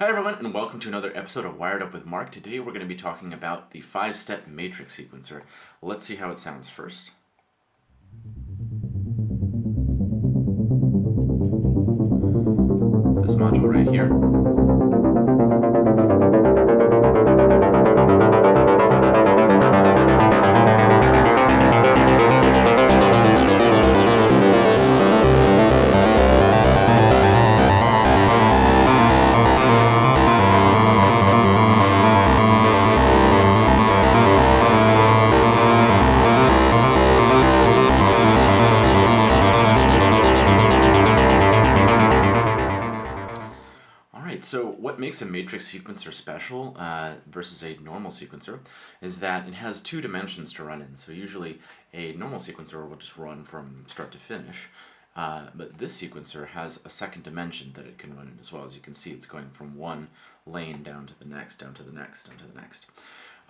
Hi everyone and welcome to another episode of Wired Up with Mark. Today we're going to be talking about the five-step matrix sequencer. Let's see how it sounds first. This module right here. Sequencer special uh, versus a normal sequencer is that it has two dimensions to run in. So usually a normal sequencer will just run from start to finish, uh, but this sequencer has a second dimension that it can run in as well. As you can see, it's going from one lane down to the next, down to the next, down to the next.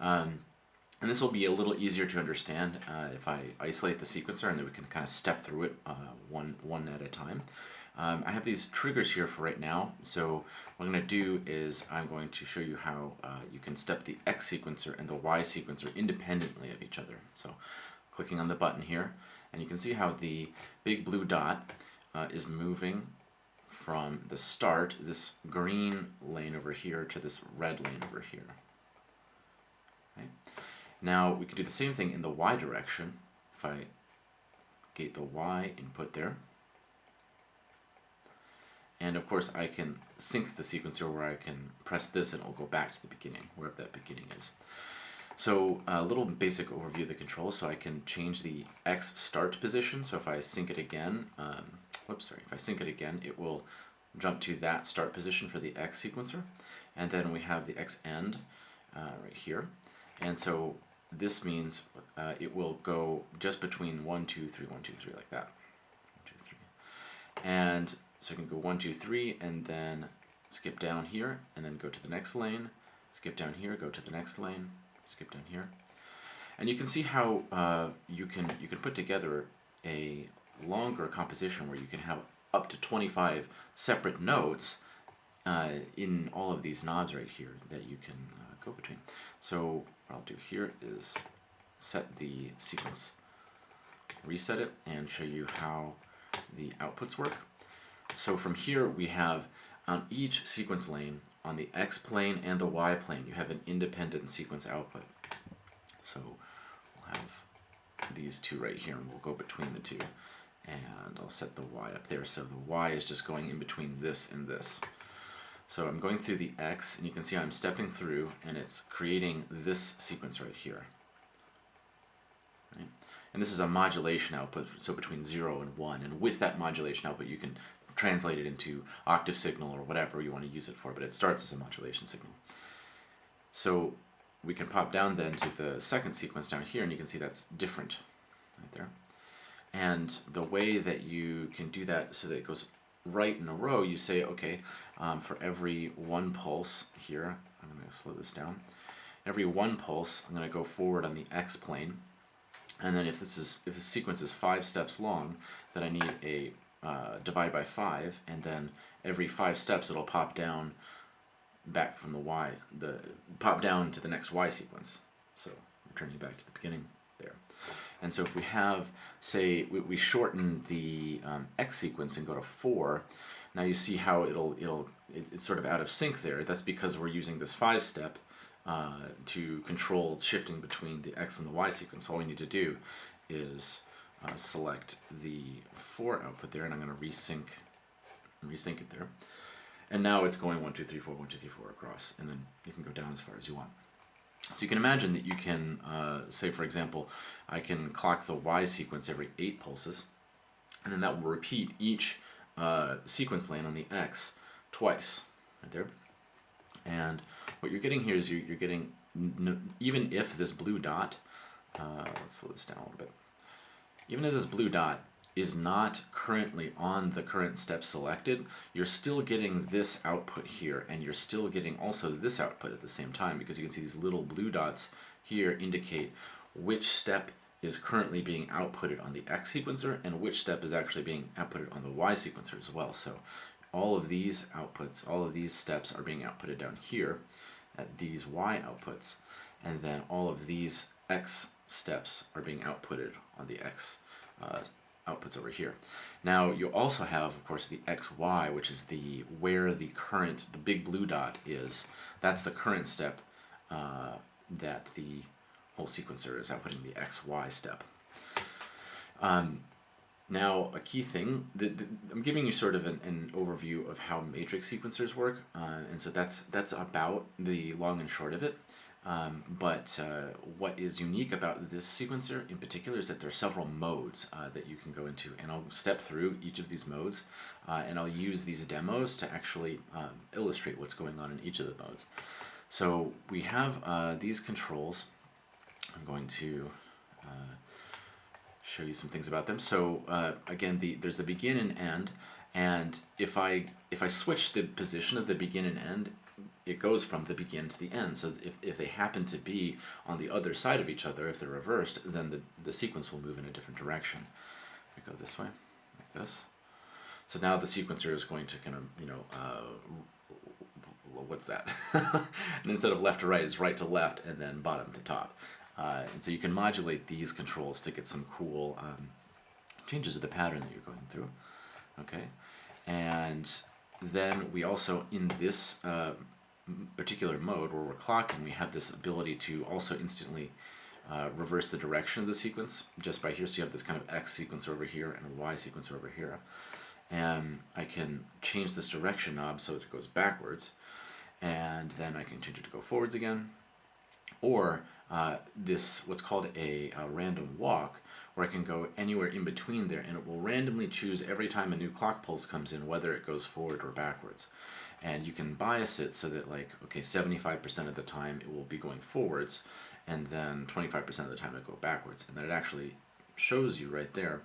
Um, and this will be a little easier to understand uh, if I isolate the sequencer and then we can kind of step through it uh, one, one at a time. Um, I have these triggers here for right now, so what I'm going to do is I'm going to show you how uh, you can step the X sequencer and the Y sequencer independently of each other. So clicking on the button here, and you can see how the big blue dot uh, is moving from the start, this green lane over here, to this red lane over here. Right? Now we can do the same thing in the Y direction. If I gate the Y input there, and of course I can sync the sequencer where I can press this and it'll go back to the beginning, wherever that beginning is. So a little basic overview of the controls. So I can change the X start position. So if I sync it again, um, whoops, sorry, if I sync it again, it will jump to that start position for the X sequencer. And then we have the X end uh, right here. And so this means uh, it will go just between 1, 2, 3, 1, 2, 3, like that. One, two, three. And so I can go one, two, three, and then skip down here, and then go to the next lane, skip down here, go to the next lane, skip down here. And you can see how uh, you can you can put together a longer composition where you can have up to 25 separate notes uh, in all of these knobs right here that you can uh, go between. So what I'll do here is set the sequence, reset it, and show you how the outputs work. So from here we have on each sequence lane, on the X plane and the Y plane, you have an independent sequence output. So we'll have these two right here and we'll go between the two. And I'll set the Y up there. So the Y is just going in between this and this. So I'm going through the X and you can see I'm stepping through and it's creating this sequence right here. Right? And this is a modulation output, so between 0 and 1. And with that modulation output, you can translate it into octave signal or whatever you want to use it for, but it starts as a modulation signal. So we can pop down then to the second sequence down here, and you can see that's different right there. And the way that you can do that so that it goes right in a row, you say, okay, um, for every one pulse here, I'm going to slow this down, every one pulse, I'm going to go forward on the x plane, and then if this is if the sequence is five steps long, then I need a uh, divide by 5, and then every 5 steps it'll pop down back from the y, the pop down to the next y sequence. So returning back to the beginning there. And so if we have, say, we, we shorten the um, x sequence and go to 4, now you see how it'll, it'll it, it's sort of out of sync there. That's because we're using this 5-step uh, to control shifting between the x and the y sequence. All we need to do is uh, select the 4 output there, and I'm going to resync, resync it there. And now it's going 1, 2, 3, 4, 1, 2, 3, 4 across, and then you can go down as far as you want. So you can imagine that you can, uh, say for example, I can clock the Y sequence every 8 pulses, and then that will repeat each uh, sequence lane on the X twice, right there. And what you're getting here is you're, you're getting, even if this blue dot, uh, let's slow this down a little bit, even if this blue dot is not currently on the current step selected, you're still getting this output here, and you're still getting also this output at the same time, because you can see these little blue dots here indicate which step is currently being outputted on the X sequencer and which step is actually being outputted on the Y sequencer as well. So all of these outputs, all of these steps are being outputted down here at these y outputs, and then all of these x steps are being outputted on the x uh, outputs over here. Now you also have, of course, the xy, which is the where the current, the big blue dot is. That's the current step uh, that the whole sequencer is outputting the xy step. Um, now, a key thing, the, the, I'm giving you sort of an, an overview of how matrix sequencers work, uh, and so that's that's about the long and short of it. Um, but uh, what is unique about this sequencer in particular is that there are several modes uh, that you can go into, and I'll step through each of these modes, uh, and I'll use these demos to actually um, illustrate what's going on in each of the modes. So we have uh, these controls. I'm going to uh, show you some things about them. So uh, again, the, there's a begin and end, and if I if I switch the position of the begin and end, it goes from the begin to the end. So if, if they happen to be on the other side of each other, if they're reversed, then the, the sequence will move in a different direction. We go this way, like this. So now the sequencer is going to kind of, you know, uh, what's that? and instead of left to right, it's right to left and then bottom to top. Uh, and so you can modulate these controls to get some cool um, changes to the pattern that you're going through. Okay, and then we also, in this uh, particular mode where we're clocking, we have this ability to also instantly uh, reverse the direction of the sequence just by here. So you have this kind of X sequence over here and a Y sequence over here. And I can change this direction knob so it goes backwards. And then I can change it to go forwards again. Or uh, this, what's called a, a random walk, where I can go anywhere in between there and it will randomly choose every time a new clock pulse comes in whether it goes forward or backwards and you can bias it so that like okay 75% of the time it will be going forwards and then 25% of the time it go backwards. And then it actually shows you right there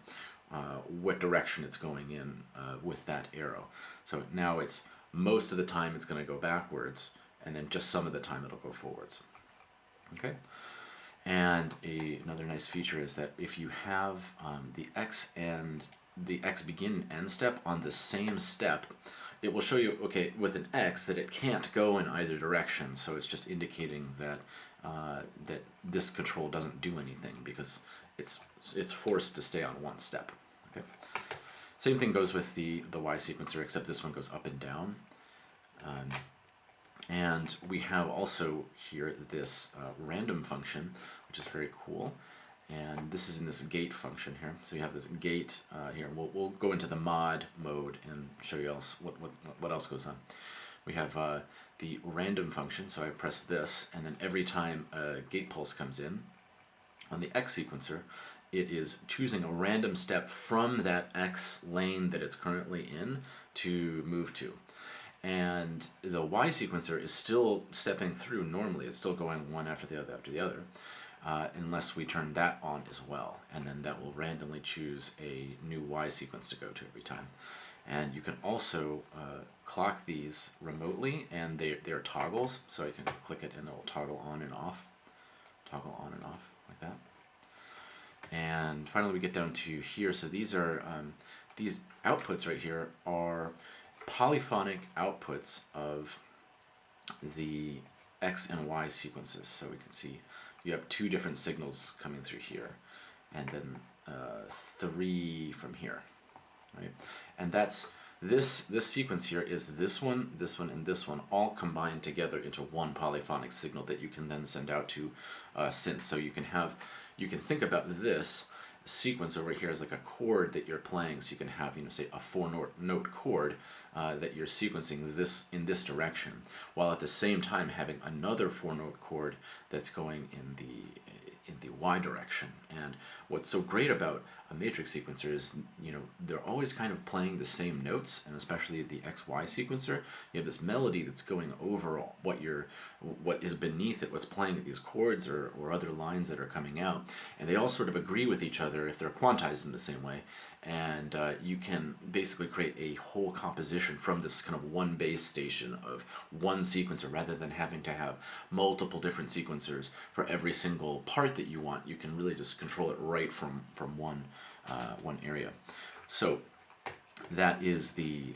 uh, what direction it's going in uh, with that arrow. So now it's most of the time it's going to go backwards and then just some of the time it'll go forwards. Okay? And a, another nice feature is that if you have um, the X and the X begin end step on the same step, it will show you, okay, with an X that it can't go in either direction. So it's just indicating that uh, that this control doesn't do anything because it's it's forced to stay on one step. Okay. Same thing goes with the the Y sequencer, except this one goes up and down. Um, and we have also here this uh, random function, which is very cool. And this is in this gate function here. So you have this gate uh, here. We'll, we'll go into the mod mode and show you else what, what, what else goes on. We have uh, the random function, so I press this, and then every time a gate pulse comes in, on the X sequencer, it is choosing a random step from that X lane that it's currently in to move to and the Y sequencer is still stepping through normally. It's still going one after the other after the other, uh, unless we turn that on as well. And then that will randomly choose a new Y sequence to go to every time. And you can also uh, clock these remotely, and they, they're toggles, so I can click it and it will toggle on and off. Toggle on and off, like that. And finally we get down to here, so these are, um, these outputs right here are polyphonic outputs of the X and Y sequences. So we can see you have two different signals coming through here, and then uh, three from here, right? And that's this this sequence here is this one, this one, and this one all combined together into one polyphonic signal that you can then send out to uh, synth. So you can have you can think about this sequence over here is like a chord that you're playing. So you can have, you know, say a four note, note chord uh, that you're sequencing this in this direction, while at the same time having another four note chord that's going in the in the y direction. And what's so great about a matrix sequencer is, you know, they're always kind of playing the same notes, and especially the XY sequencer, you have this melody that's going over what you're, what is beneath it, what's playing at these chords or, or other lines that are coming out, and they all sort of agree with each other if they're quantized in the same way, and uh, you can basically create a whole composition from this kind of one base station of one sequencer rather than having to have multiple different sequencers for every single part that you want. You can really just control it right from, from one, uh, one area. So that is the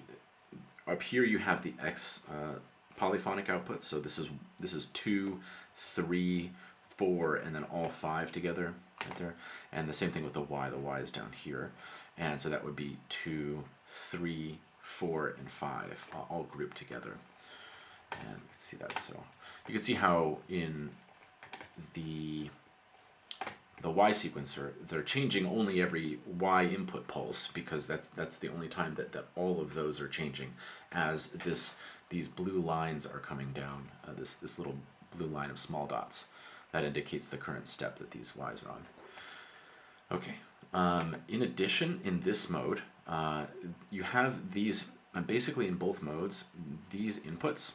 up here you have the X uh, polyphonic output. So this is this is two, three, four, and then all five together right there. And the same thing with the Y. The Y is down here, and so that would be two, three, four, and five uh, all grouped together. And see that. So you can see how in the the Y sequencer, they're changing only every Y input pulse because that's that's the only time that, that all of those are changing as this these blue lines are coming down, uh, this, this little blue line of small dots. That indicates the current step that these Ys are on. Okay, um, in addition, in this mode, uh, you have these, uh, basically in both modes, these inputs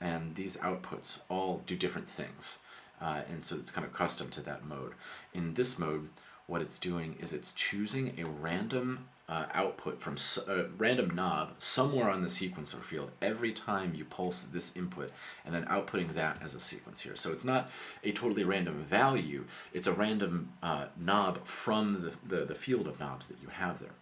and these outputs all do different things. Uh, and so it's kind of custom to that mode. In this mode, what it's doing is it's choosing a random uh, output from a uh, random knob somewhere on the sequencer field every time you pulse this input and then outputting that as a sequence here. So it's not a totally random value, it's a random uh, knob from the, the, the field of knobs that you have there.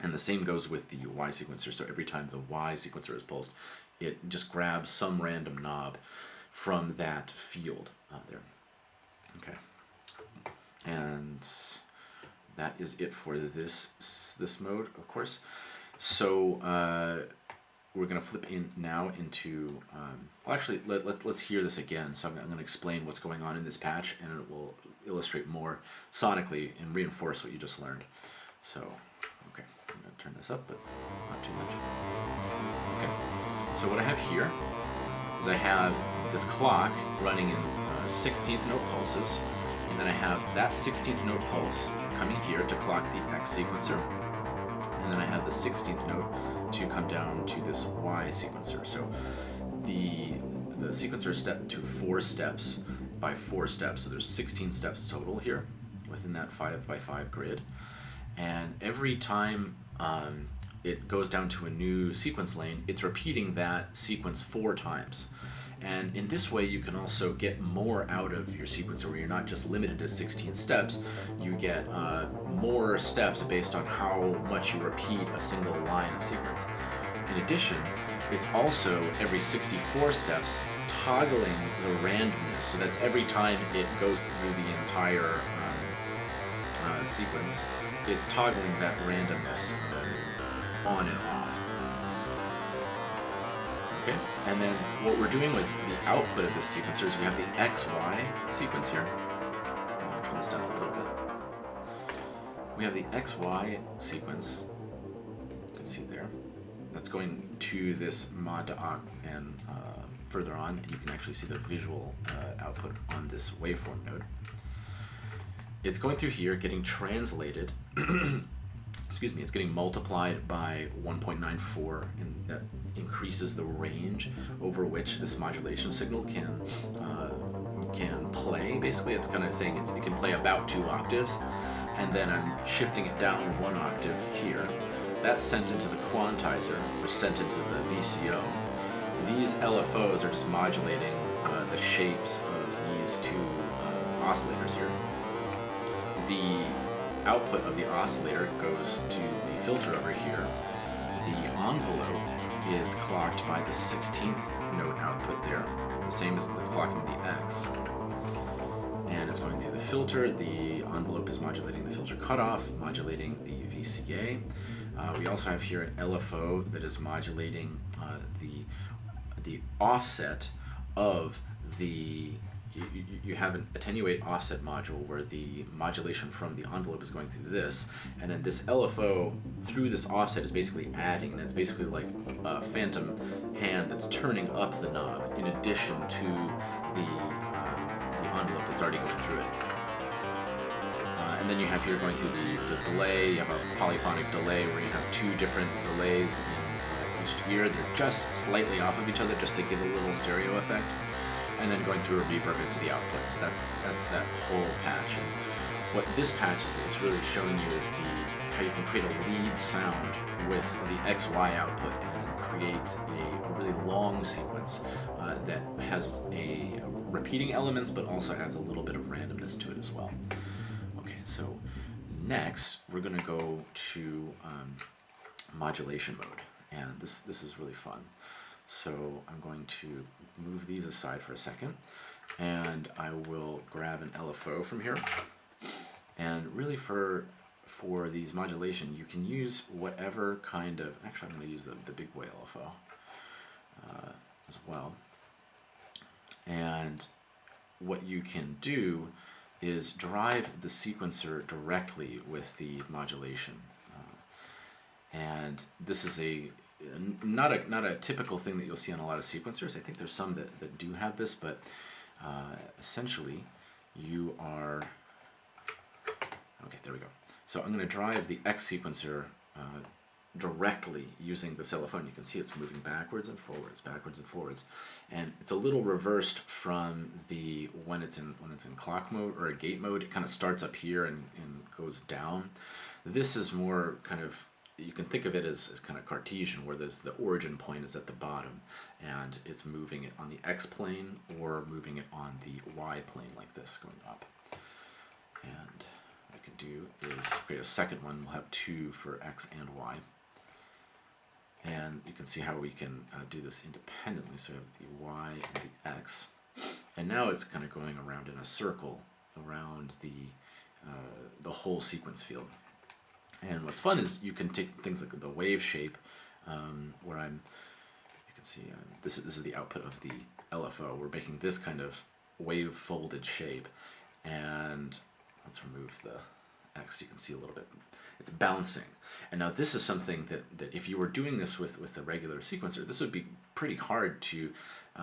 And the same goes with the Y sequencer, so every time the Y sequencer is pulsed, it just grabs some random knob from that field uh, there. Okay. And that is it for this this mode, of course. So uh, we're to flip in now into, um, well actually let, us let's, let's hear this again. So I'm, I'm to explain what's going on in this patch and it will illustrate more sonically and reinforce what you just learned. So, okay, I'm to turn this up, but not too much. Okay, so what I have here is I have this clock running in 16th note pulses, and then I have that 16th note pulse coming here to clock the X sequencer, and then I have the 16th note to come down to this Y sequencer. So the, the sequencer is set to four steps by four steps, so there's 16 steps total here within that 5 by 5 grid. And every time um, it goes down to a new sequence lane, it's repeating that sequence four times. And in this way, you can also get more out of your sequencer where you're not just limited to 16 steps, you get uh, more steps based on how much you repeat a single line of sequence. In addition, it's also every 64 steps toggling the randomness. So that's every time it goes through the entire um, uh, sequence, it's toggling that randomness on and off. Okay, and then what we're doing with the output of this sequencer is we have the XY sequence here. I'll turn this down a little bit. We have the XY sequence, you can see there, that's going to this mod to and uh, further on, and you can actually see the visual uh, output on this waveform node. It's going through here, getting translated excuse me, it's getting multiplied by 1.94 and that increases the range over which this modulation signal can uh, can play. Basically, it's kind of saying it can play about two octaves and then I'm shifting it down one octave here. That's sent into the quantizer or sent into the VCO. These LFOs are just modulating uh, the shapes of these two uh, oscillators here. The output of the oscillator goes to the filter over here. The envelope is clocked by the 16th note output there, the same as that's clocking the X. And it's going through the filter. The envelope is modulating the filter cutoff, modulating the VCA. Uh, we also have here an LFO that is modulating uh, the, the offset of the you, you, have an attenuate offset module where the modulation from the envelope is going through this, and then this LFO through this offset is basically adding, and it's basically like a phantom hand that's turning up the knob in addition to the, uh, the envelope that's already going through it. Uh, and then you have here going through the, the delay, you have a polyphonic delay where you have two different delays in each ear. They're just slightly off of each other just to give a little stereo effect and then going through a reverb into the output. So that's that's that whole patch. And what this patch is, is really showing you is the how you can create a lead sound with the XY output and create a, really long sequence uh, that has a repeating elements but also adds a little bit of randomness to it as well. Okay, so next we're going to go to um, modulation mode. and this, this is really fun. So I'm going to move these aside for a second, and I will grab an LFO from here. And really for for these modulation, you can use whatever kind of, actually I'm going to use the, the big boy LFO uh, as well. And what you can do is drive the sequencer directly with the modulation. Uh, and this is a not a not a typical thing that you'll see on a lot of sequencers. I think there's some that, that do have this, but uh, essentially you are okay. There we go. So I'm going to drive the X sequencer uh, directly using the LFO. You can see it's moving backwards and forwards, backwards and forwards, and it's a little reversed from the when it's in when it's in clock mode or a gate mode. It kind of starts up here and, and goes down. This is more kind of you can think of it as, as kind of Cartesian, where there's the origin point is at the bottom, and it's moving it on the x plane or moving it on the y plane like this, going up. And what I can do is create a second one. We'll have two for x and y. And you can see how we can uh, do this independently. So we have the y and the x. And now it's kind of going around in a circle around the, uh, the whole sequence field. And what's fun is you can take things like the wave shape, um, where I'm, you can see, uh, this, is, this is the output of the LFO. We're making this kind of wave folded shape. And let's remove the X, you can see a little bit it's bouncing. And now this is something that, that if you were doing this with, with a regular sequencer, this would be pretty hard to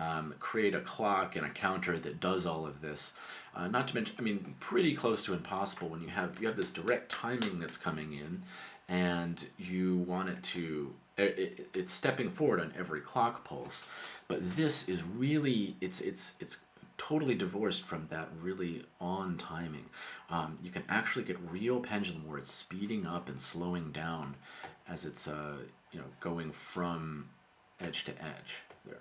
um, create a clock and a counter that does all of this. Uh, not to mention, I mean, pretty close to impossible when you have, you have this direct timing that's coming in and you want it to, it, it, it's stepping forward on every clock pulse. But this is really, it's, it's, it's totally divorced from that really on timing. Um, you can actually get real pendulum where it's speeding up and slowing down as it's uh, you know going from edge to edge there.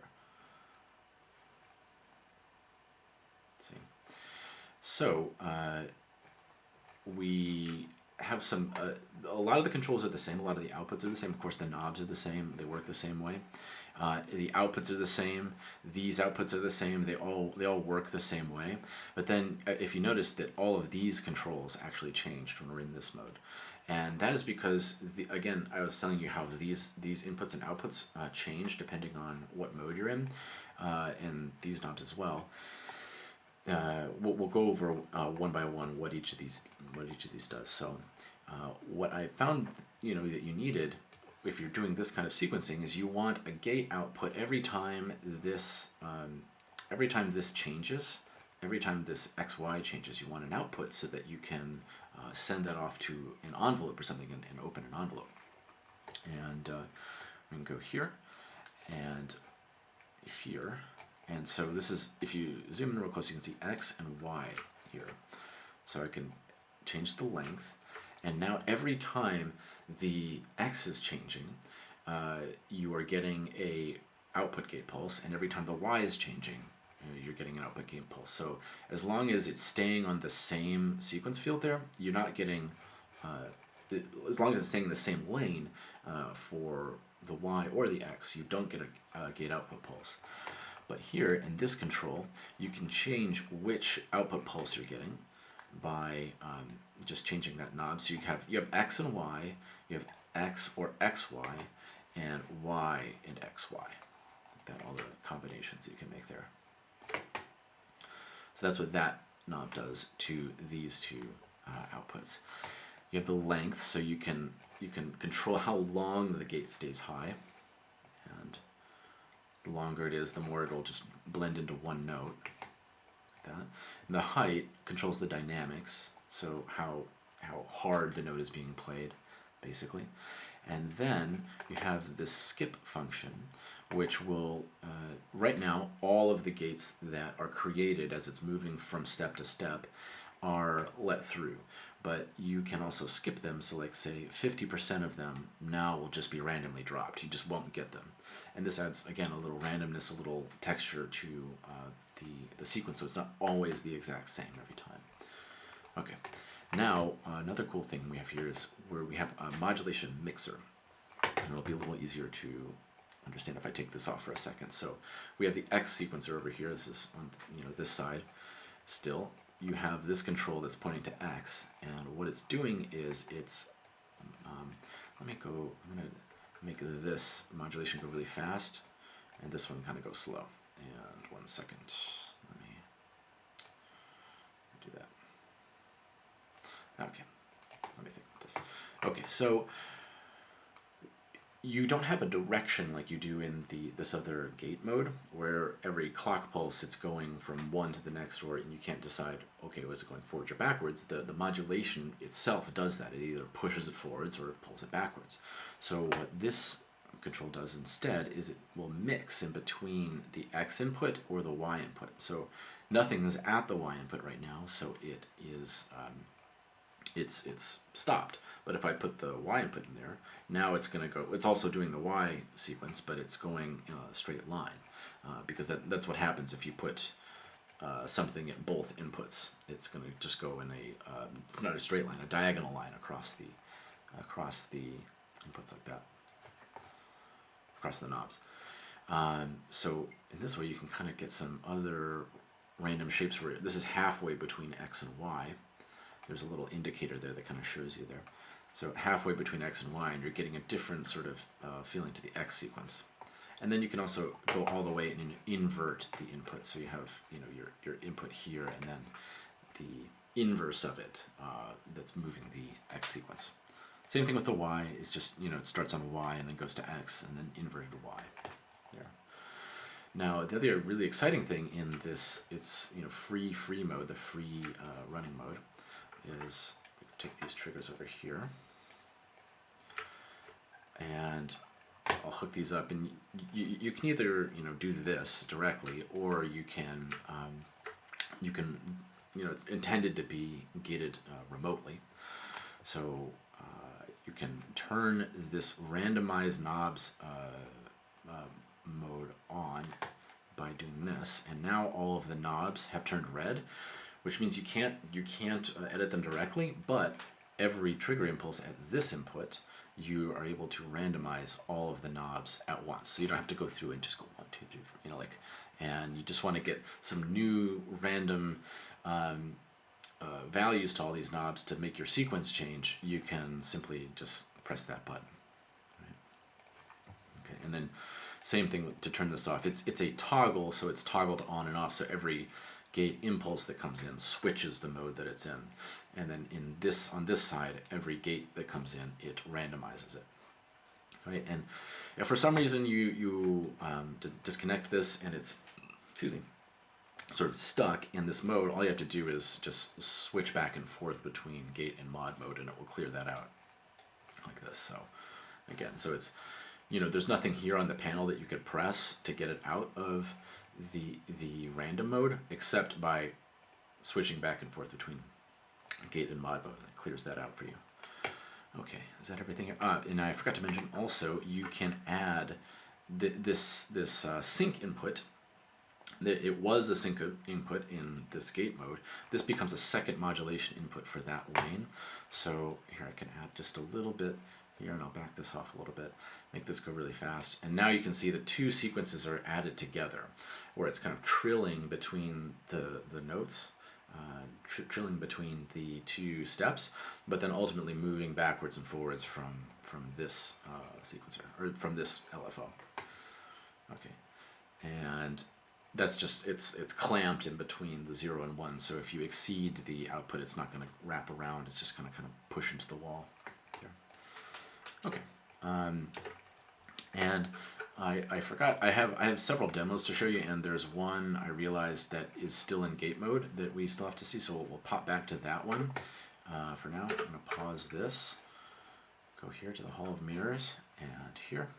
Let's see. So uh, we have some, uh, a lot of the controls are the same, a lot of the outputs are the same. Of course, the knobs are the same, they work the same way. Uh, the outputs are the same. These outputs are the same. They all they all work the same way. But then, uh, if you notice that all of these controls actually changed when we're in this mode, and that is because the, again I was telling you how these these inputs and outputs uh, change depending on what mode you're in, uh, and these knobs as well. Uh, we'll, go over uh, one by one what each of these what each of these does. So, what I found you know that you needed if you're doing this kind of sequencing is you want a gate output every time this um, every time this changes every time this xy changes you want an output so that you can uh, send that off to an envelope or something and, and open an envelope and uh, we can go here and here and so this is if you zoom in real close you can see x and y here so I can change the length and now every time the X is changing, uh, you are getting a output gate pulse, and every time the Y is changing, uh, you're getting an output gate pulse. So as long as it's staying on the same sequence field there, you're not getting, uh, the, as long as it's staying in the same lane uh, for the Y or the X, you don't get a, a gate output pulse. But here in this control, you can change which output pulse you're getting by um, just changing that knob. So you have you have x and y, you have x or xy, and y and xy. That, all the combinations you can make there. So that's what that knob does to these two uh, outputs. You have the length, so you can you can control how long the gate stays high, the longer it is, the more it'll just blend into one note. Like that. And the height controls the dynamics, so how how hard the note is being played, basically. And then you have this skip function, which will, uh, right now, all of the gates that are created as it's moving from step to step are let through. But you can also skip them, so like say 50% of them now will just be randomly dropped. You just won't get them. And this adds, again, a little randomness, a little texture to uh, the, the sequence, so it's not always the exact same every time. Okay, now uh, another cool thing we have here is where we have a modulation mixer. And it'll be a little easier to understand if I take this off for a second. So we have the X sequencer over here. This is on you know this side. Still, you have this control that's pointing to X, and what it's doing is it's um, let me go. I'm gonna make this modulation go really fast, and this one kind of go slow. And one second, let me do that. Okay, let me think about this. Okay, so you don't have a direction like you do in the this other gate mode where every clock pulse it's going from one to the next or and you can't decide okay was it going forwards or backwards? The the modulation itself does that. It either pushes it forwards or it pulls it backwards. So what this control does instead is it will mix in between the x input or the y input. So nothing is at the y input right now so it is um, it's it's stopped. But if I put the y input in there, now it's going to go, it's also doing the y sequence, but it's going in a straight line. Uh, because that, that's what happens if you put uh, something at both inputs. It's going to just go in a, uh, not a straight line, a diagonal line across the, across the inputs like that, across the knobs. Um, so in this way you can kind of get some other random shapes where this is halfway between x and y there's a little indicator there that kind of shows you there. So halfway between x and y, and you're getting a different sort of uh, feeling to the x sequence. And then you can also go all the way and invert the input. So you have you know your, your input here and then the inverse of it uh, that's moving the x sequence. Same thing with the y, it's just, you know, it starts on y and then goes to x and then inverted y. There. Now, the other really exciting thing in this, it's, you know, free free mode, the free uh, running mode, is take these triggers over here. And I'll hook these up and you, you can either you know do this directly or you can um, you can you know it's intended to be gated uh, remotely. So uh, you can turn this randomized knobs uh, uh mode on by doing this. And now all of the knobs have turned red which means you can't you can't uh, edit them directly, but every trigger impulse at this input, you are able to randomize all of the knobs at once. So you don't have to go through and just go one, two, three, four, you know, like, and you just want to get some new random um, uh, values to all these knobs to make your sequence change, you can simply just press that button. Okay, and then same thing to turn this off. It's it's a toggle, so it's toggled on and off. So every gate impulse that comes in switches the mode that it's in. And then in this on this side, every gate that comes in, it randomizes it. Right? And if for some reason you, you um, disconnect this and it's excuse me, sort of stuck in this mode, all you have to do is just switch back and forth between gate and mod mode and it will clear that out like this. So again, so it's, you know, there's nothing here on the panel that you could press to get it out of the the random mode except by switching back and forth between gate and mod mode. It clears that out for you. Okay, is that everything? Uh, and I forgot to mention also you can add th this this uh, sync input. It was a sync input in this gate mode. This becomes a second modulation input for that lane. So here I can add just a little bit here and I'll back this off a little bit, make this go really fast. And now you can see the two sequences are added together where it's kind of trilling between the, the notes, uh, tr trilling between the two steps, but then ultimately moving backwards and forwards from, from this uh, sequencer, or from this LFO. Okay, and that's just, it's, it's clamped in between the zero and one, so if you exceed the output, it's not going to wrap around, it's just going to kind of push into the wall. Okay. Um, and I, I forgot, I have, I have several demos to show you, and there's one I realized that is still in gate mode that we still have to see, so we'll, we'll pop back to that one. Uh, for now, I'm going to pause this, go here to the Hall of Mirrors, and here,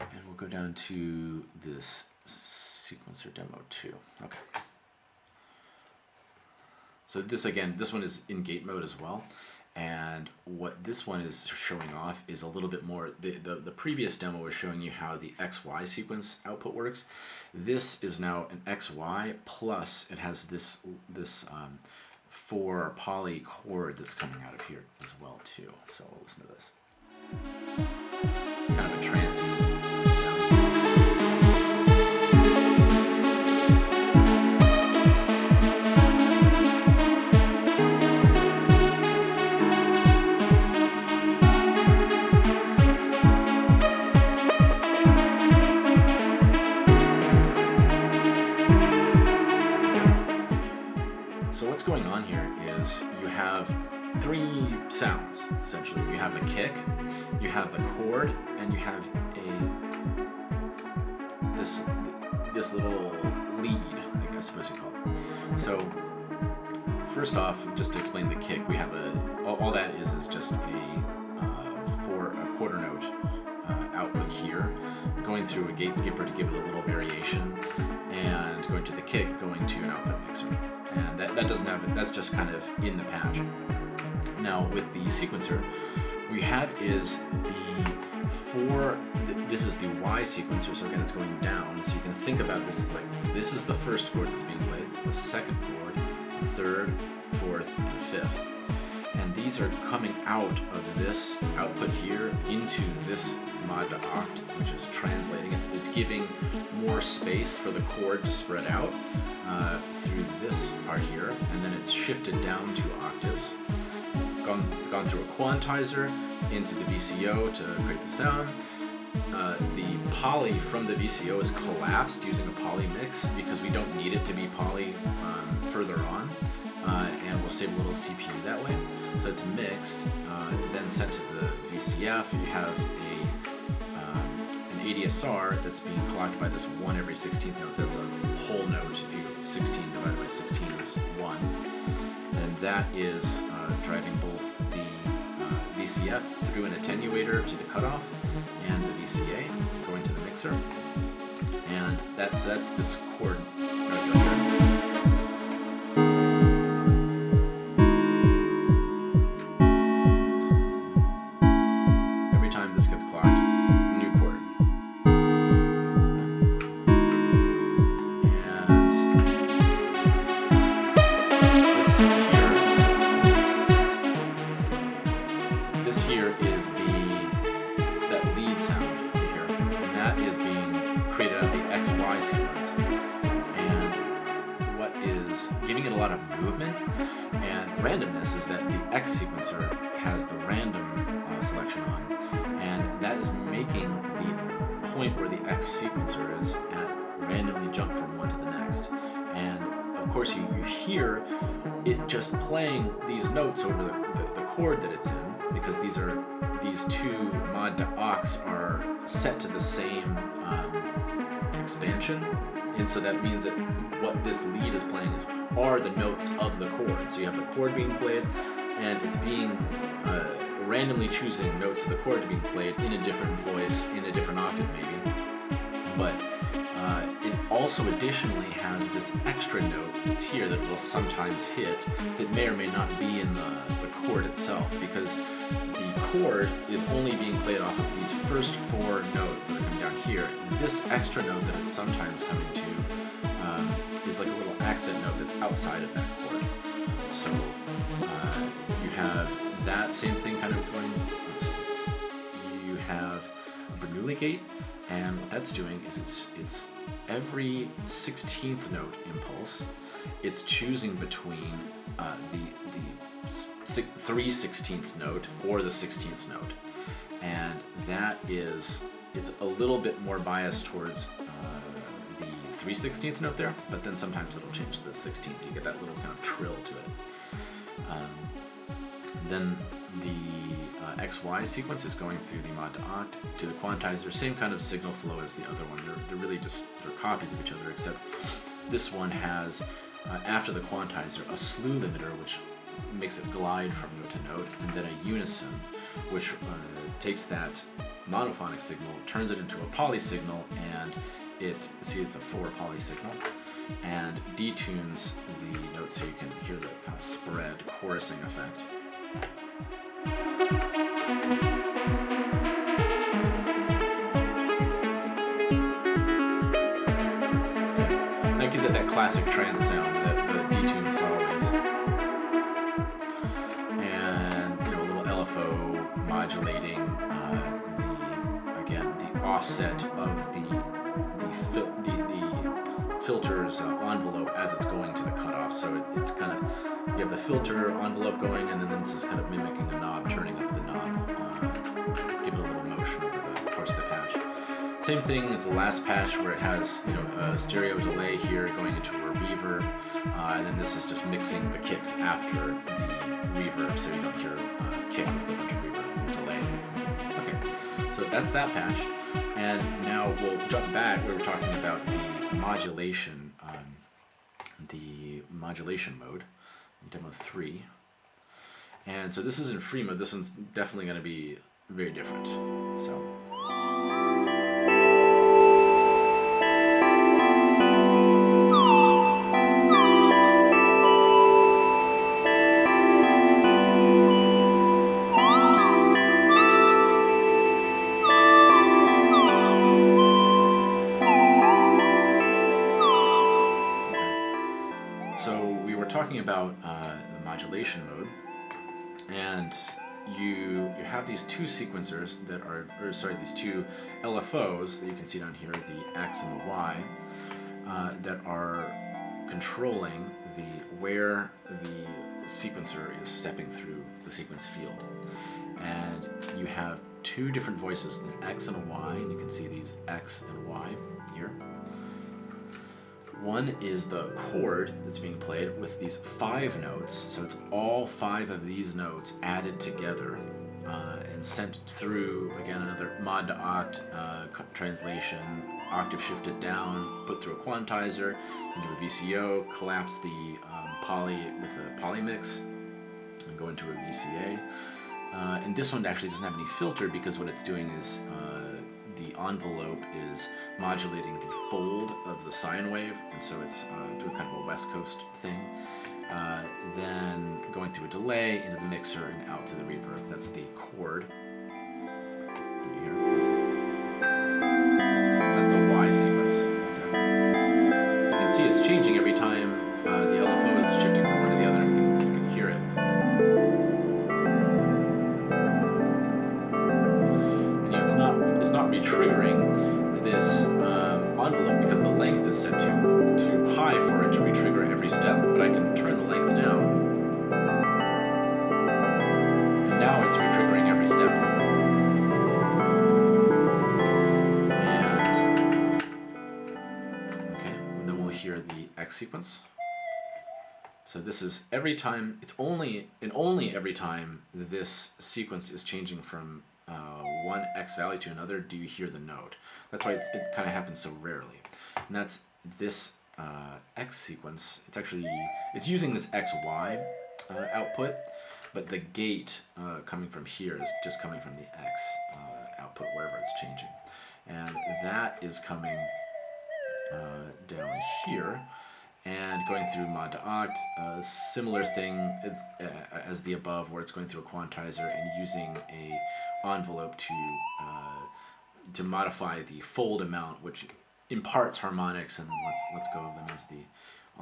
and we'll go down to this sequencer demo too Okay. So this again, this one is in gate mode as well. And what this one is showing off is a little bit more, the, the, the, previous demo was showing you how the XY sequence output works. This is now an XY plus it has this, this um, four poly chord that's coming out of here as well too. So listen to this. It's kind of a trancey sounds essentially. You have a kick, you have the chord, and you have a this this little lead, I guess suppose you call it. So first off, just to explain the kick, we have a all, all that is is just a uh, for a quarter note uh, output here, going through a gate skipper to give it a little variation, and going to the kick, going to an output mixer. And that, that doesn't have that's just kind of in the patch. Now with the sequencer, we have is the four, th- this is the Y sequencer, so again it's going down, so you can think about this as like, this is the first chord that's being played, the second chord, the third, fourth, and fifth. And these are coming out of this output here into this mod oct, which is translating. It's, it's giving more space for the chord to spread out uh, through this part here, and then it's shifted down two octaves, gone, gone through a quantizer into the VCO to create the sound. Uh, the poly from the VCO is collapsed using a poly mix because we don't need it to be poly um, further on, uh, and we'll save a little CPU that way. So it's mixed, uh, then sent to the VCF. You have ADSR that's being clocked by this one every 16th note. So that's a whole note. If you 16 divided by 16 is one, and that is uh, driving both the uh, VCF through an attenuator to the cutoff and the VCA going to the mixer. And that's that's this chord so that means that what this lead is playing is are the notes of the chord. So you have the chord being played, and it's being uh, randomly choosing notes of the chord to be played in a different voice, in a different octave maybe. But uh, it also additionally has this extra note that's here that will sometimes hit that may or may not be in the, the chord itself because the chord is only being played off of these first four notes that are coming down here. This extra note that it's sometimes coming to um, is like a little accent note that's outside of that chord. So uh, you have that same thing kind of going. You have Bernoulli gate, and what that's doing is it's it's every 16th note impulse. It's choosing between uh, the the si- three 16th note or the 16th note, and that is is a little bit more biased towards uh, the 3 16th note there, but then sometimes it'll change to the 16th. You get that little kind of trill to it. Um, then the XY sequence is going through the mod to oct to the quantizer. Same kind of signal flow as the other one. They're, they're really just they're copies of each other, except this one has uh, after the quantizer a slew limiter, which makes it glide from note to note, and then a unison, which uh, takes that monophonic signal, turns it into a poly signal, and it see it's a four poly signal, and detunes the notes so you can hear the kind of spread chorusing effect. That gives it that classic trance sound, the, the detuned saw waves. And you know, a little LFO modulating uh, the again offset of the the the, the filter's uh, envelope as it's going to the cutoff. So it, it's kind of you have the filter envelope going, and then this is kind of mimicking a knob, turning up the knob, uh, give it a little motion over the course of the patch. Same thing as the last patch where it has you know a stereo delay here going into a reverb, uh, and then this is just mixing the kicks after the reverb, so you don't hear uh, kick with a bunch of reverb delay. Okay, so that's that patch, and now we'll jump back. We were talking about the modulation, um, the modulation mode, demo three, and so this is in free mode. This one's definitely going to be very different. So. These two sequencers that are, or sorry, these two LFOs that you can see down here, the X and the Y, uh, that are controlling the where the sequencer is stepping through the sequence field. And you have two different voices, an X and a Y, and you can see these X and Y here. One is the chord that's being played with these five notes, so it's all five of these notes added together uh, and sent through, again, another mod to oct uh, translation, octave shifted down, put through a quantizer, into a VCO, collapse the um, poly with a poly mix, and go into a VCA. Uh, and this one actually doesn't have any filter because what it's doing is uh, the envelope is modulating the fold of the sine wave, and so it's uh, doing kind of a West Coast thing. Uh, then going through a delay into the mixer and out to the reverb. That's the chord. So this is every time, it's only, and only every time this sequence is changing from uh, one X value to another do you hear the note. That's why it kind of happens so rarely. And that's this uh, X sequence. It's actually, it's using this XY uh, output, but the gate uh, coming from here is just coming from the X uh, output wherever it's changing. And that is coming uh, down here and going through mod to oct, a similar thing as, uh, as the above where it's going through a quantizer and using a envelope to uh, to modify the fold amount, which imparts harmonics, and then let's let's go of them as the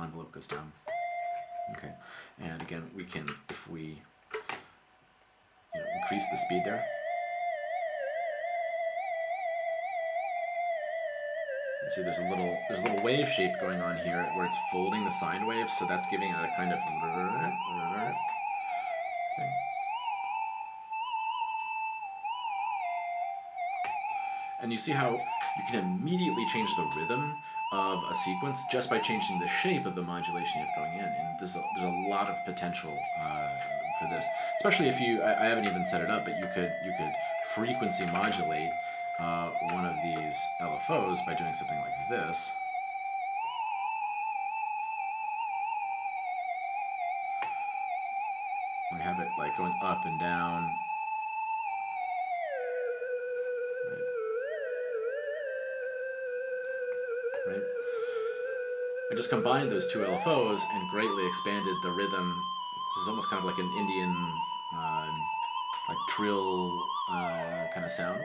envelope goes down. Okay, and again, we can if we you know, increase the speed there. See there's a little there's a little wave shape going on here where it's folding the sine wave, so that's giving it a kind of. And you see how you can immediately change the rhythm of a sequence just by changing the shape of the modulation you have going in. And there's a, there's a lot of potential uh, for this, especially if you, I, I, haven't even set it up, but you could, you could frequency modulate uh, one of these LFOs by doing something like this. We have it like going up and down right? I just combined those two LFOs and greatly expanded the rhythm. This is almost kind of like an Indian, uh, like trill uh, kind of sound.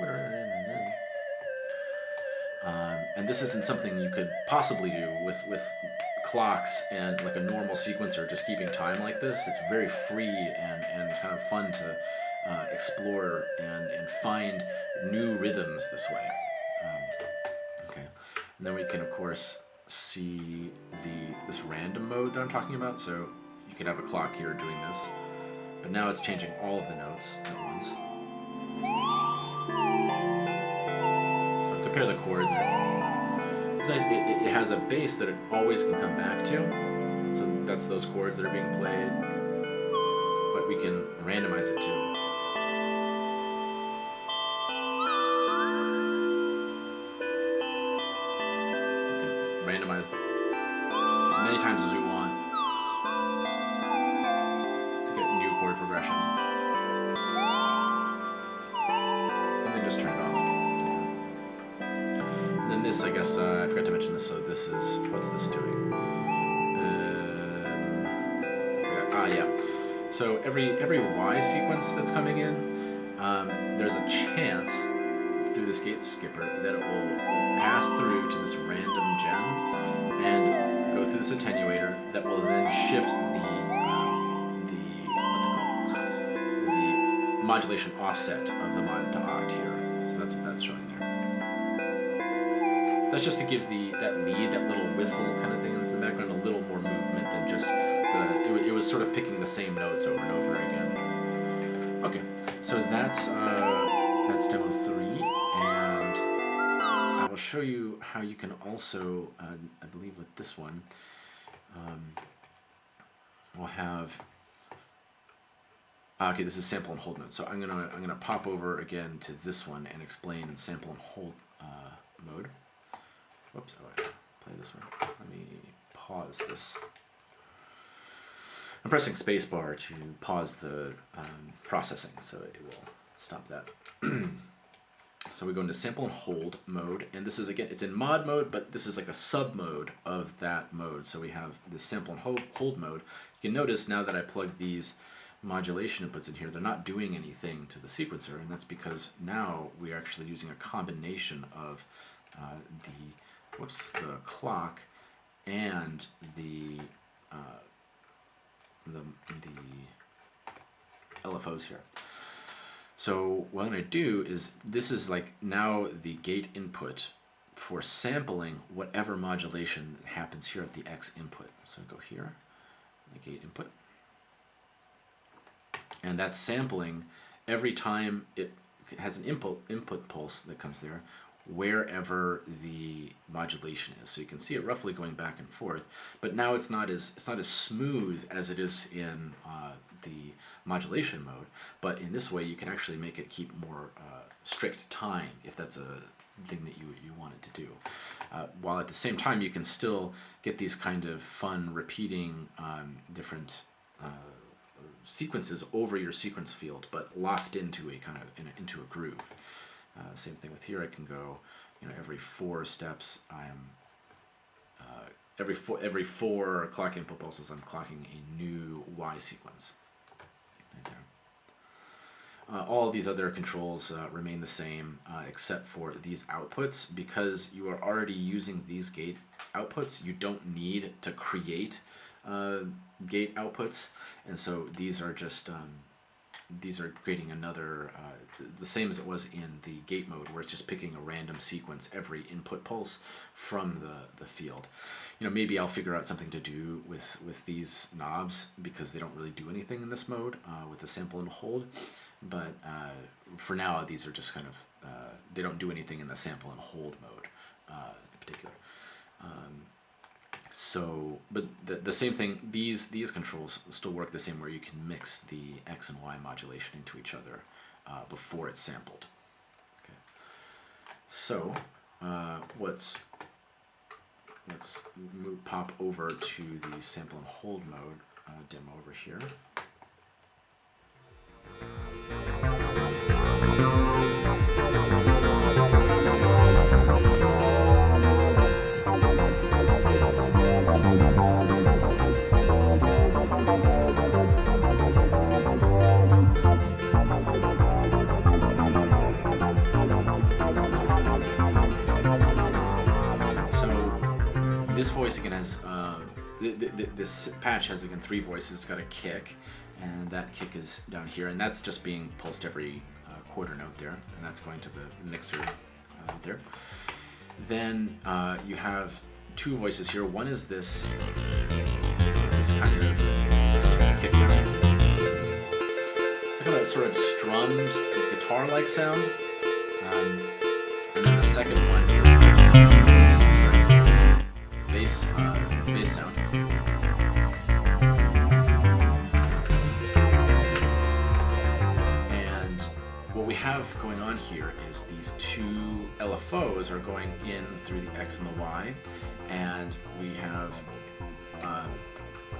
Um, and this isn't something you could possibly do with, with clocks and like a normal sequencer just keeping time like this. It's very free and, and kind of fun to uh, explore and, and find new rhythms this way. Um, okay, and then we can of course see the this random mode that I'm talking about. So you could have a clock here doing this, but now it's changing all of the notes at once. So compare the chord it, it, it has a bass that it always can come back to. So that's those chords that are being played, but we can randomize it too. Randomize as many times as we want this, is, what's this doing? Um, ah, yeah. So every, every Y sequence that's coming in, um, there's a chance through this gate skipper that it will pass through to this random gem and go through this attenuator that will then shift the um, the what's it called the modulation offset of the mod to oct here. So that's what that's showing there. That's just to give the that lead, that little whistle kind of thing in the background, a little more movement than just the. It, it was sort of picking the same notes over and over again. Okay, so that's uh, that's demo three, and I will show you how you can also, uh, I believe, with this one, um, we'll have. ah, Okay, this is sample and hold mode. So I'm gonna I'm gonna pop over again to this one and explain sample and hold uh, mode. Whoops, I play this one. Let me pause this. I'm pressing spacebar to pause the um, processing, so it will stop that. so we go into sample and hold mode, and this is again, it's in mod mode, but this is like a sub mode of that mode. So we have the sample and hold, hold mode. You can notice now that I plug these modulation inputs in here, they're not doing anything to the sequencer, and that's because now we are actually using a combination of uh, the whoops the clock and the uh, the the LFOs here. So what I'm going to do is this is like now the gate input for sampling whatever modulation happens here at the X input. So go here, the gate input, and that's sampling every time it has an input input pulse that comes there wherever the modulation is. So you can see it roughly going back and forth, but now it's not as it's not as smooth as it is in uh, the modulation mode. But in this way, you can actually make it keep more uh, strict time if that's a thing that you you want it to do. Uh, while at the same time, you can still get these kind of fun repeating um, different uh, sequences over your sequence field, but locked into a kind of in a, into a groove. Uh, same thing with here. I can go, you know, every four steps. I'm uh, every four every four clock input pulses. I'm clocking a new Y sequence. Right there. Uh, all these other controls uh, remain the same uh, except for these outputs because you are already using these gate outputs. You don't need to create uh, gate outputs, and so these are just um, these are creating another, uh, it's the same as it was in the gate mode where it's just picking a random sequence every input pulse from the, the field. You know, maybe I'll figure out something to do with, with these knobs because they don't really do anything in this mode uh, with the sample and hold. But uh, for now, these are just kind of, uh, they don't do anything in the sample and hold mode uh, in particular. Um, so, but the, the same thing, these, these controls still work the same where you can mix the X and Y modulation into each other uh, before it's sampled. Okay. So, uh, let's, let's move, pop over to the sample and hold mode uh, demo over here. This voice again has uh, th th th this patch has again three voices. It's got a kick, and that kick is down here, and that's just being pulsed every uh, quarter note there, and that's going to the mixer out there. Then uh, you have two voices here. One is this, is this kind of kick. It's kind of sort of strummed guitar-like sound. Um, and then the second one is this sorry, bass, uh, bass sound. And what we have going on here is these two LFOs are going in through the X and the Y, and we have uh,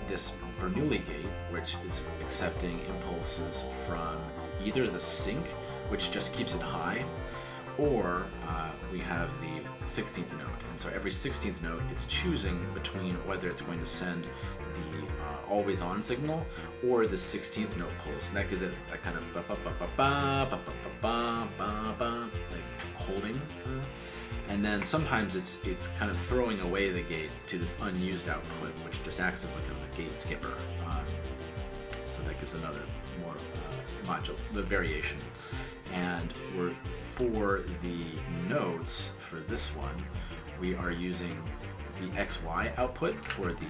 this Bernoulli gate, which is accepting impulses from either the sink, which just keeps it high, or uh, we have the 16th note. And so every 16th note, it's choosing between whether it's going to send the uh, always on signal or the 16th note pulse. And that gives it that kind of ba ba ba ba ba ba ba ba ba ba like holding. Uh, and then sometimes it's it's kind of throwing away the gate to this unused output, which just acts as like a gate skipper. Um, so that gives another more uh, module, the variation. And we're for the notes for this one, we are using the XY output for the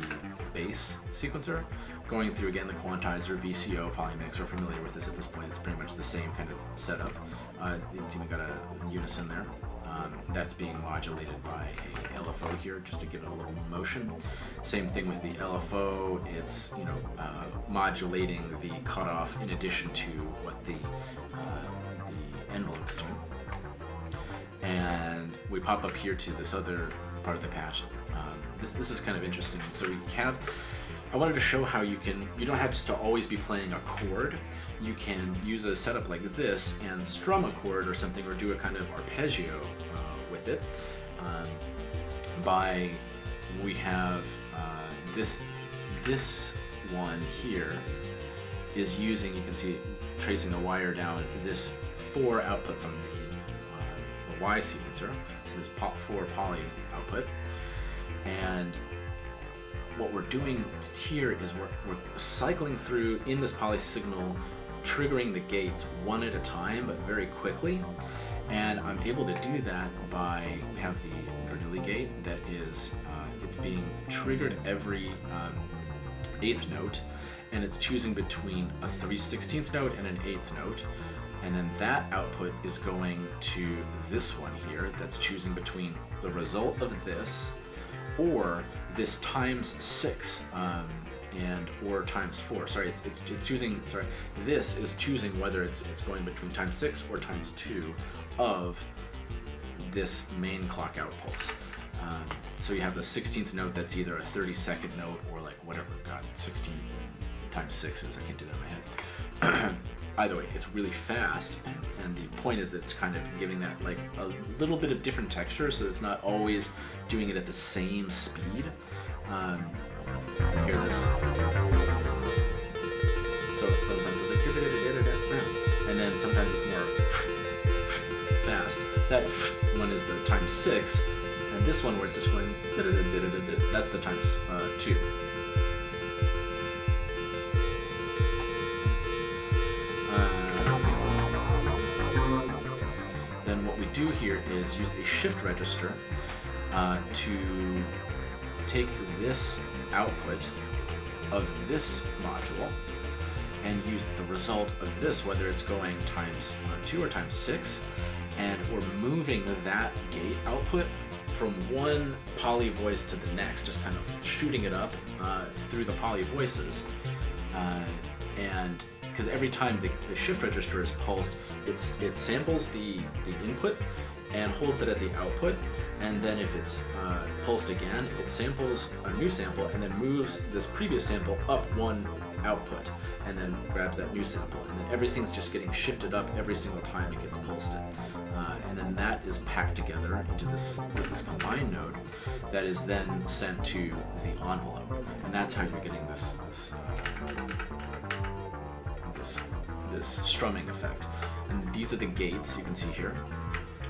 bass sequencer, going through again the quantizer, VCO, Polymix, we're familiar with this at this point. It's pretty much the same kind of setup. Uh, it's even got a unison there. Um, that's being modulated by a LFO here just to give it a little motion. Same thing with the LFO, it's you know uh, modulating the cutoff in addition to what the, uh, the envelope is doing. And we pop up here to this other part of the patch. Um, this, this is kind of interesting. So we have I wanted to show how you can, you don't have to always be playing a chord. You can use a setup like this and strum a chord or something or do a kind of arpeggio uh, with it. Um, by, we have uh, this, this one here is using, you can see tracing the wire down, this 4 output from the, uh, the Y sequencer, so this pop 4 poly output. And what we're doing here is we're, we're cycling through in this poly signal, triggering the gates one at a time, but very quickly. And I'm able to do that by, we have the Bernoulli gate that is, uh, it's being triggered every um, eighth note, and it's choosing between a 3 16th note and an eighth note. And then that output is going to this one here that's choosing between the result of this or this times six um, and or times four. Sorry, it's, it's, it's, choosing. Sorry, this is choosing whether it's it's going between times six or times two of this main clock out pulse. Um, so you have the 16th note that's either a 30 second note or like whatever. God, 16 times six is. I can't do that in my head. either way, it's really fast, and, the point is that it's kind of giving that like a little bit of different texture, so it's not always doing it at the same speed. Um, hear this. So sometimes it's like, and then sometimes it's more fast. That one is the times six, and this one where it's just going, that's the times uh, two. Is use a shift register uh, to take this output of this module and use the result of this, whether it's going times uh, 2 or times 6, and we're moving that gate output from one poly voice to the next, just kind of shooting it up uh, through the poly voices. Uh, and because every time the, the, shift register is pulsed, it samples the, the input and holds it at the output, and then if it's uh, pulsed again, it samples a new sample and then moves this previous sample up one output, and then grabs that new sample, and then everything's just getting shifted up every single time it gets pulsed. Uh, and then that is packed together into this with this combined node that is then sent to the envelope, and that's how you're getting this this. Uh, this, this strumming effect. And these are the gates you can see here.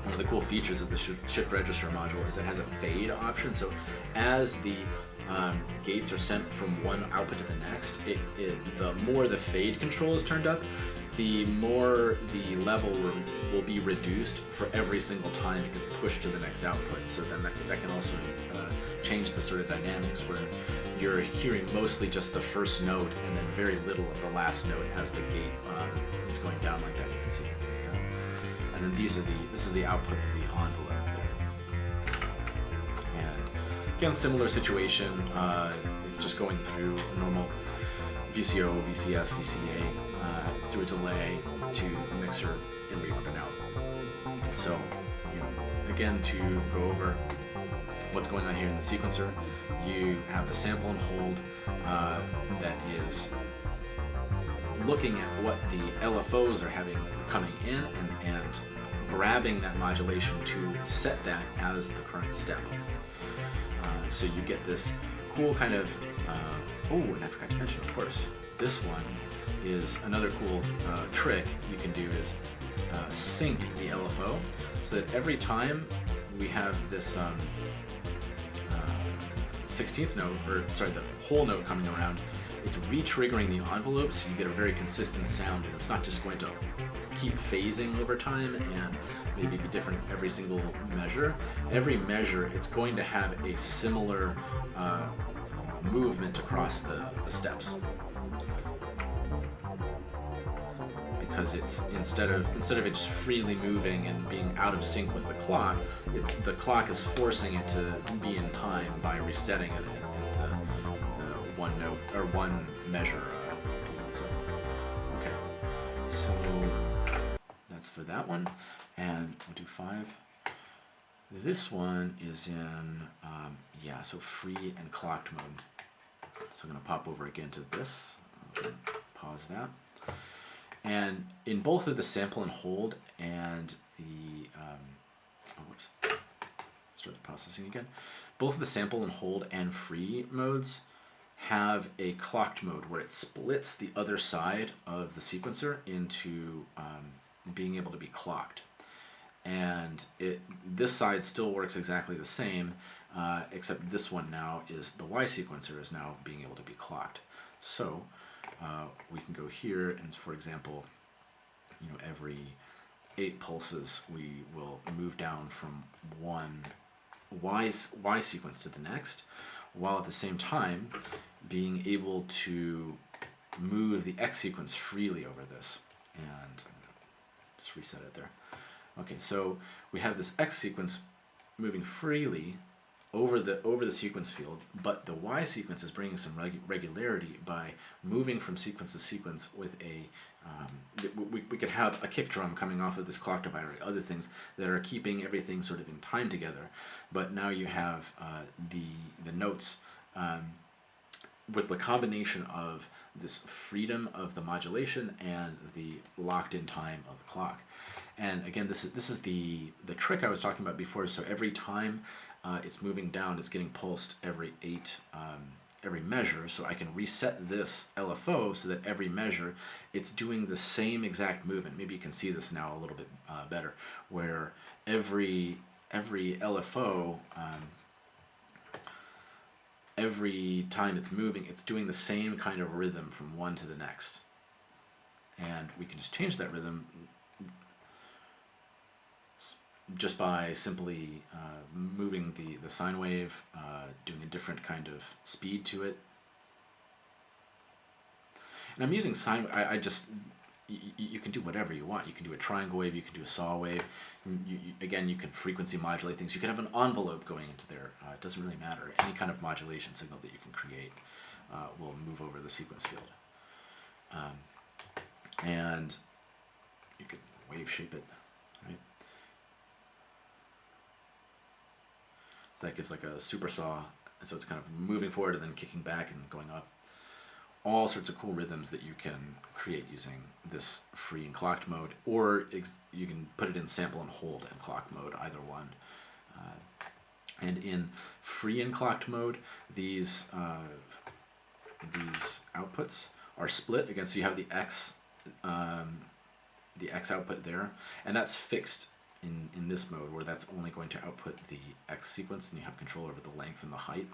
One of the cool features of the shift register module is that it has a fade option. So as the um, gates are sent from one output to the next, it, it, the more the fade control is turned up, the more the level will, be reduced for every single time it gets pushed to the next output. So then that, that can also uh, change the sort of dynamics where you're hearing mostly just the first note and then very little of the last note as the gate uh, is going down like that. You can see. And then these are the this is the output of the envelope there. And again, similar situation. Uh, it's just going through normal VCO, VCF, VCA uh, through a delay to the mixer and reverb and out. So, you know, again, to go over what's going on here in the sequencer, you have the sample and hold uh, that is looking at what the LFOs are having coming in and, and grabbing that modulation to set that as the current step. Uh, so you get this cool kind of, uh, oh, and I forgot to mention, of course, this one is another cool uh, trick you can do is uh, sync the LFO so that every time we have this um, 16th note, or sorry, the whole note coming around, it's re-triggering the envelope so you get a very consistent sound and it's not just going to keep phasing over time and maybe be different every single measure. Every measure, it's going to have a similar uh, movement across the, the steps. because it's instead of instead of it just freely moving and being out of sync with the clock, it's the clock is forcing it to be in time by resetting it one note or one measure. Uh, so okay, so that's for that one, and we'll do five. This one is in um, yeah, so free and clocked mode. So I'm gonna pop over again to this. Pause that. And in both of the sample and hold and the, um, oh, whoops, start the processing again. Both of the sample and hold and free modes have a clocked mode where it splits the other side of the sequencer into um, being able to be clocked. And it this side still works exactly the same, uh, except this one now is the Y sequencer is now being able to be clocked. So uh, we can go here and for example, you know, every eight pulses we will move down from one Y, y sequence to the next, while at the same time being able to move the X sequence freely over this. And just reset it there. Okay, so we have this X sequence moving freely over the over the sequence field, but the Y sequence is bringing some reg regularity by moving from sequence to sequence with a um, we, we could have a kick drum coming off of this clock divider, other things that are keeping everything sort of in time together. But now you have uh, the the notes um, with the combination of this freedom of the modulation and the locked in time of the clock. And again, this is this is the the trick I was talking about before. So every time uh, it's moving down, it's getting pulsed every eight um, every measure. So I can reset this LFO so that every measure it's doing the same exact movement. Maybe you can see this now a little bit uh, better, where every every LFO um, every time it's moving, it's doing the same kind of rhythm from one to the next. And we can just change that rhythm just by simply uh, moving the, the sine wave, uh, doing a different kind of speed to it. And I'm using sine, I, I just, you can do whatever you want. You can do a triangle wave, you can do a saw wave. You, you, again, you can frequency modulate things. You can have an envelope going into there. Uh, it doesn't really matter. Any kind of modulation signal that you can create uh, will move over the sequence field. Um, and you can wave shape it, right? That gives like a super saw, and so it's kind of moving forward and then kicking back and going up. All sorts of cool rhythms that you can create using this free and clocked mode, or you can put it in sample and hold and clock mode, either one. Uh, and in free and clocked mode, these uh, these outputs are split again. So you have the X um, the X output there, and that's fixed in, in this mode where that's only going to output the X sequence and you have control over the length and the height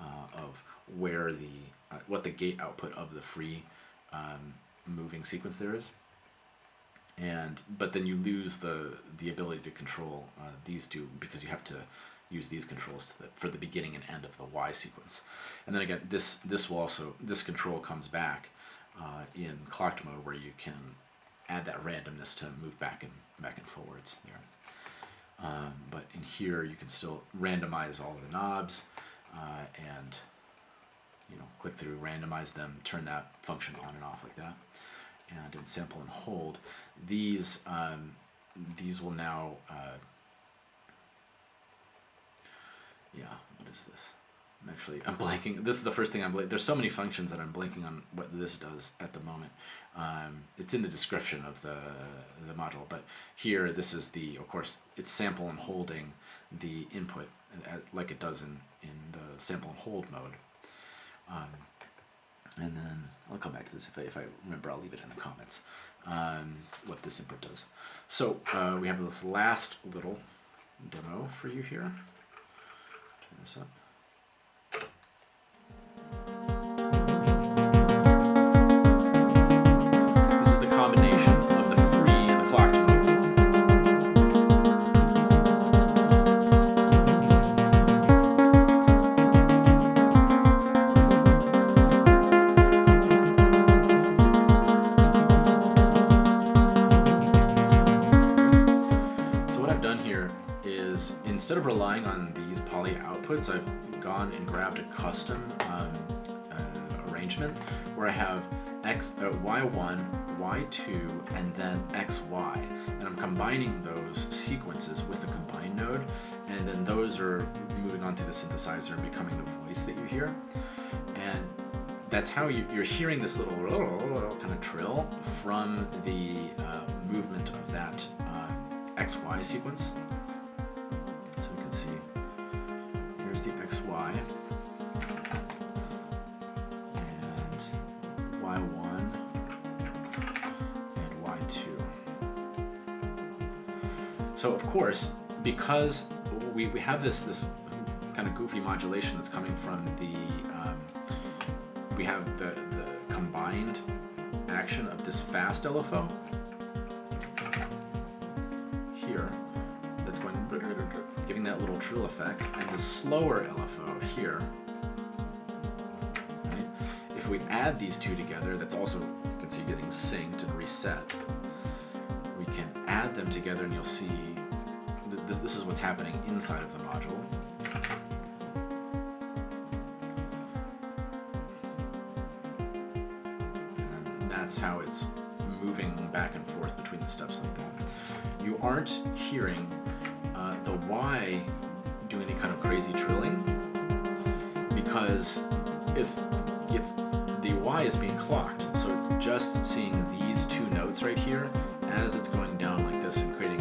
uh, of where the, uh, what the gate output of the free um, moving sequence there is. and but then you lose the the ability to control uh, these two because you have to use these controls the, for the beginning and end of the Y sequence. And then again, this this will also this control comes back uh, in clocked mode where you can add that randomness to move back and back and forwards there. Um, but in here you can still randomize all the knobs uh, and you know click through, randomize them, turn that function on and off like that. And in sample and hold, these um, these will now uh, yeah, what is this? I'm actually, I'm blanking. This is the first thing I'm blanking. There's so many functions that I'm blanking on what this does at the moment. Um, it's in the description of the, the module, but here this is the, of course, it's sample and holding the input uh, like it does in, in the sample and hold mode. Um, and then I'll come back to this if I, if I remember, I'll leave it in the comments, um, what this input does. So uh, we have this last little demo for you here. Turn this up. Have x uh, y1, y2, and then xy, and I'm combining those sequences with a combine node, and then those are moving on to the synthesizer and becoming the voice that you hear, and that's how you, you're hearing this little kind of trill from the uh, movement of that uh, XY sequence. So you can see, here's the XY, So of course, because we, we have this, this kind of goofy modulation that's coming from the um, we have the, the combined action of this fast LFO here that's going giving that little trill effect and the slower LFO here. If we add these two together that's also you can see getting synced and reset can add them together and you'll see th this, this is what's happening inside of the module and that's how it's moving back and forth between the steps like that. You aren't hearing uh, the Y do any kind of crazy trilling because it's it's the Y is being clocked, so it's just seeing these two notes right here as it's going down like this and creating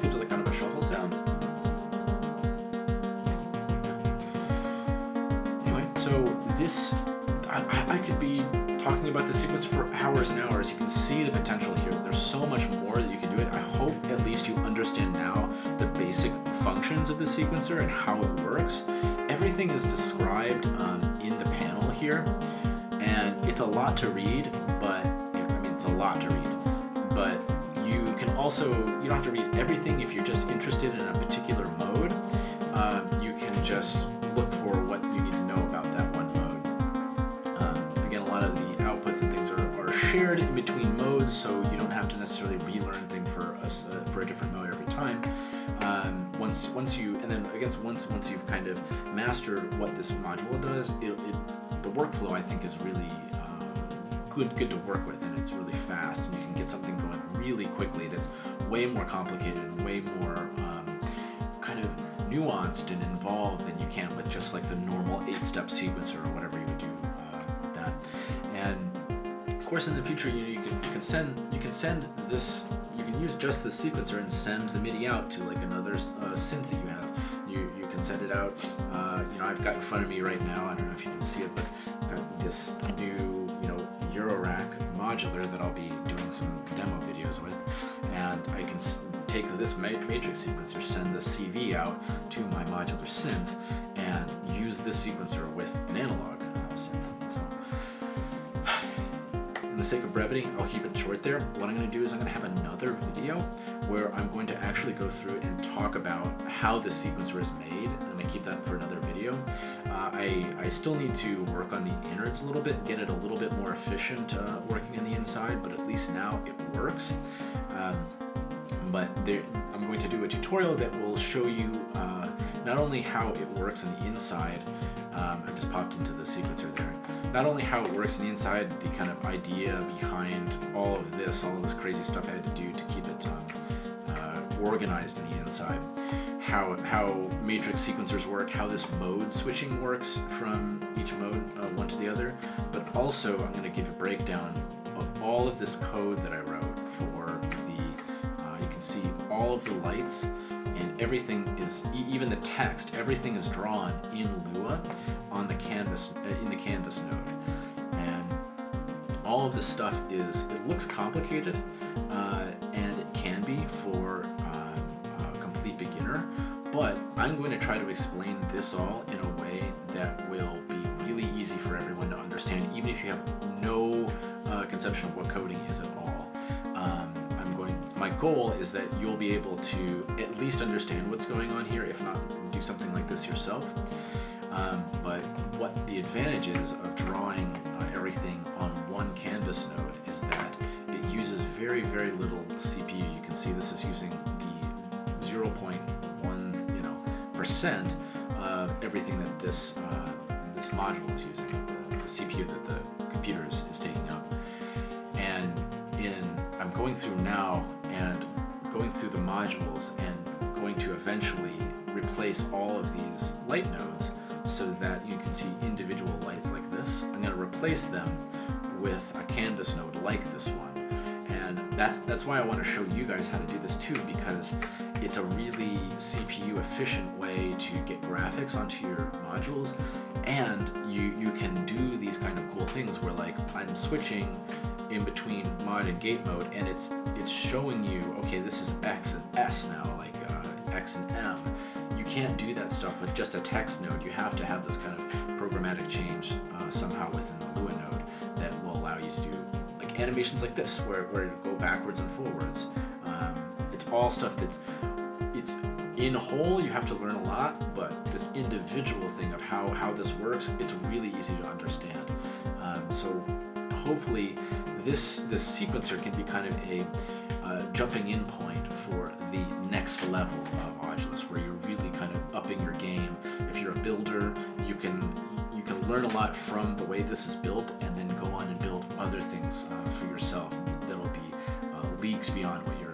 gives it like kind of a shuffle sound. Anyway, so this, I, I could be talking about the sequence for hours and hours. You can see the potential here. There's so much more that you can do it. I hope at least you understand now the basic functions of the sequencer and how it works. Everything is described um, in the panel here, and it's a lot to read, but I mean, it's a lot to read, also, you don't have to read everything if you're just interested in a particular mode. Uh, you can just look for what you need to know about that one mode. Um, again, a lot of the outputs and things are, are shared in between modes, so you don't have to necessarily relearn thing for a, uh, for a different mode every time. Um, once once you and then I guess once once you've kind of mastered what this module does, it, it the workflow I think is really good good to work with and it's really fast and you can get something going really quickly that's way more complicated and way more um, kind of nuanced and involved than you can with just like the normal eight-step sequencer or whatever you would do uh, with that. And of course, in the future, you, you, can, you can send you can send this you can use just the sequencer and send the MIDI out to like another uh, synth that you have. You you can send it out. Uh, you know, I've got in front of me right now. I don't know if you can see it, but I've got this new you know Eurorack modular that I'll be doing some demo videos with. And I can take this matrix sequencer, send the CV out to my modular synth, and use this sequencer with an analog uh, synth. So in the sake of brevity, I'll keep it short there. What I'm going to do is I'm going to have another video where I'm going to actually go through and talk about how the sequencer is made. Keep that for another video. Uh, I, I still need to work on the innards a little bit, get it a little bit more efficient uh, working on the inside, but at least now it works. Um, but there, I'm going to do a tutorial that will show you uh, not only how it works on the inside, um, I just popped into the sequencer there, not only how it works on the inside, the kind of idea behind all of this, all of this crazy stuff I had to do to keep it um, organized in the inside, how, how matrix sequencers work, how this mode switching works from each mode, uh, one to the other, but also I'm going to give a breakdown of all of this code that I wrote for the, uh, you can see all of the lights and everything is, even the text, everything is drawn in Lua on the canvas, uh, in the canvas node. And all of this stuff is, it looks complicated, uh, and it can be for beginner, but I'm going to try to explain this all in a way that will be really easy for everyone to understand, even if you have no uh, conception of what coding is at all. Um, I'm going. my goal is that you'll be able to at least understand what's going on here, if not do something like this yourself. Um, but what the advantage is of drawing uh, everything on one canvas node is that it uses very, very little CPU. You can see this is using 0.1 you know, percent of everything that this, uh, this module is using, the, the CPU that the computer is, is taking up. And in, I'm going through now and going through the modules and going to eventually replace all of these light nodes so that you can see individual lights like this. I'm going to replace them with a canvas node like this one. And that's, that's why I want to show you guys how to do this too, because it's a really CPU efficient way to get graphics onto your modules and you, you can do these kind of cool things where like I'm switching in between mod and gate mode and it's it's showing you okay this is X and S now like uh, X and M. You can't do that stuff with just a text node. You have to have this kind of programmatic change uh, somehow within the Lua node that will allow you to do like animations like this where, where you go backwards and forwards all stuff that's it's in whole you have to learn a lot but this individual thing of how how this works it's really easy to understand. Um, so hopefully this this sequencer can be kind of a uh, jumping in point for the next level of Audulus where you're really kind of upping your game. If you're a builder you can you can learn a lot from the way this is built and then go on and build other things uh, for yourself that'll be uh, leagues beyond what you're,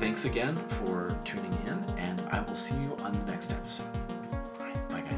thanks again for tuning in and I will see you on the next episode